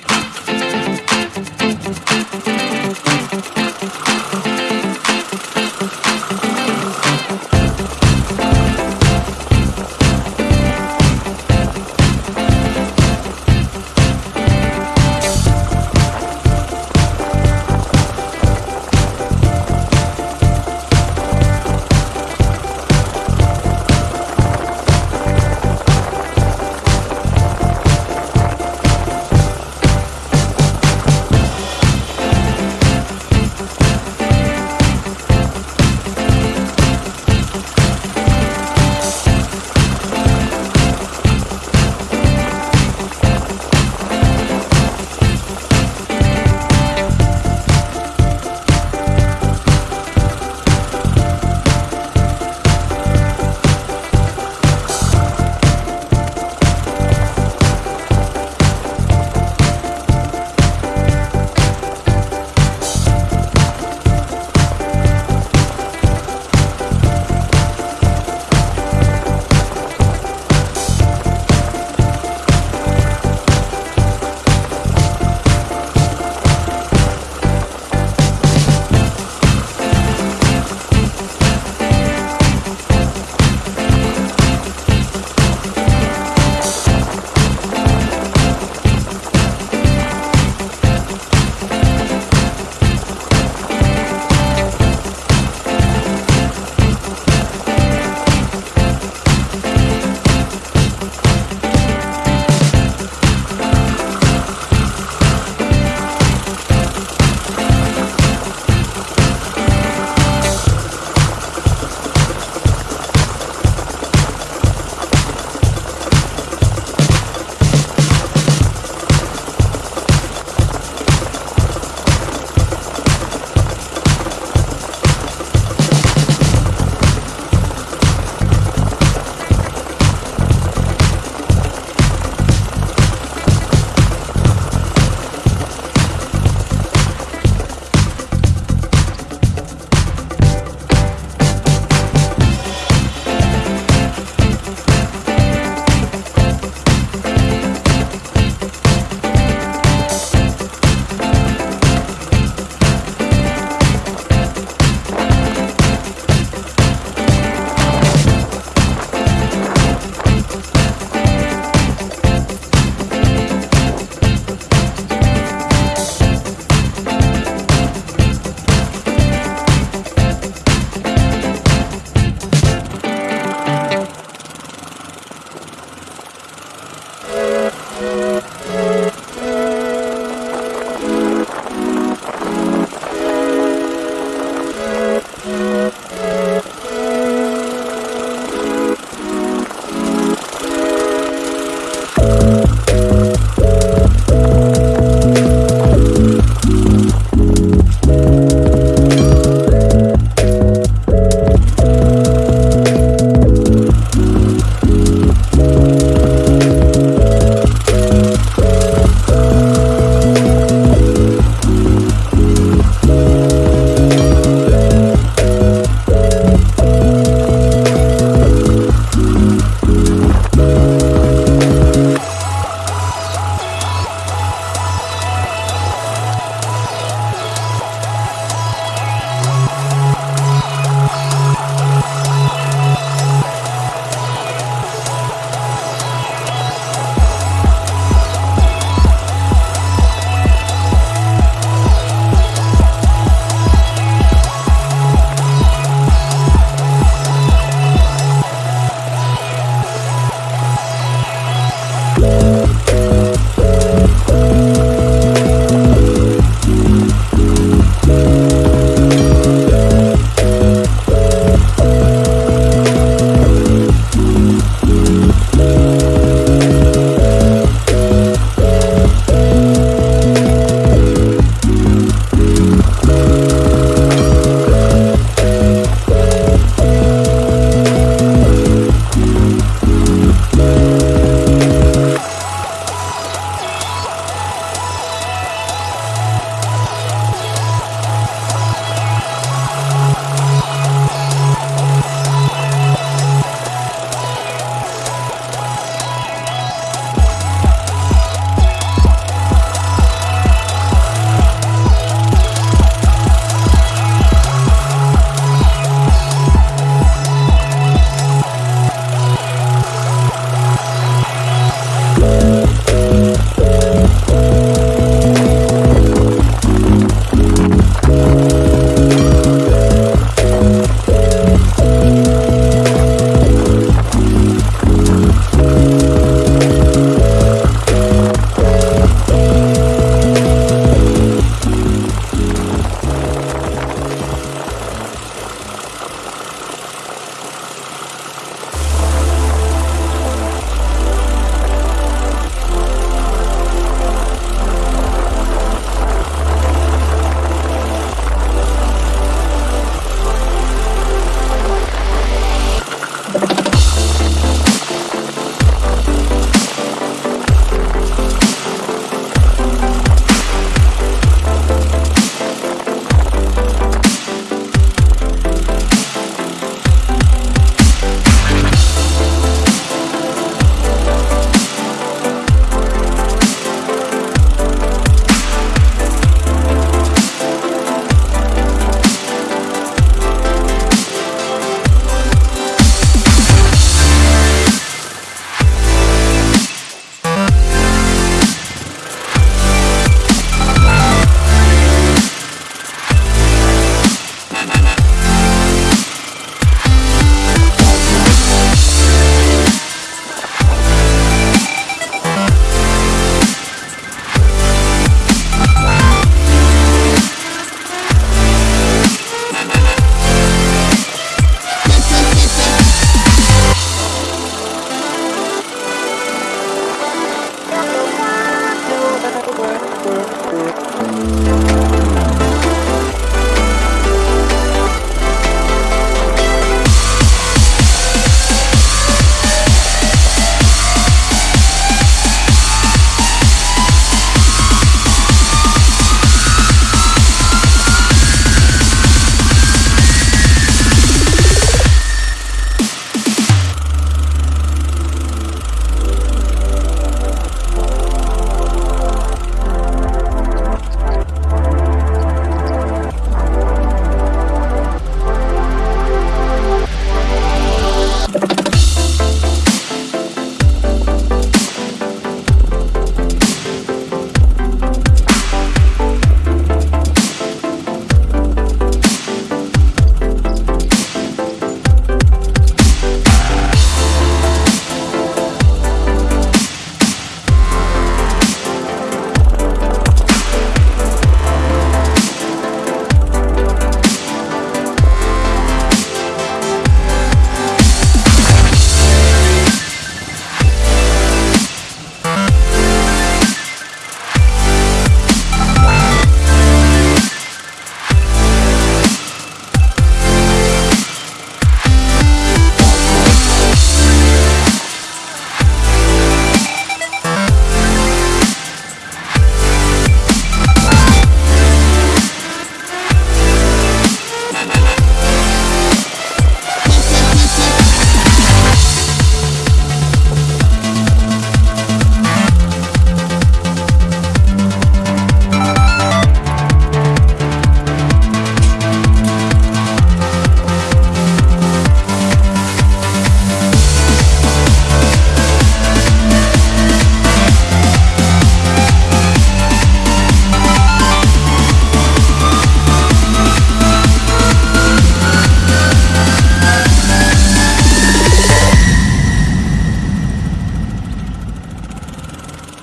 hands.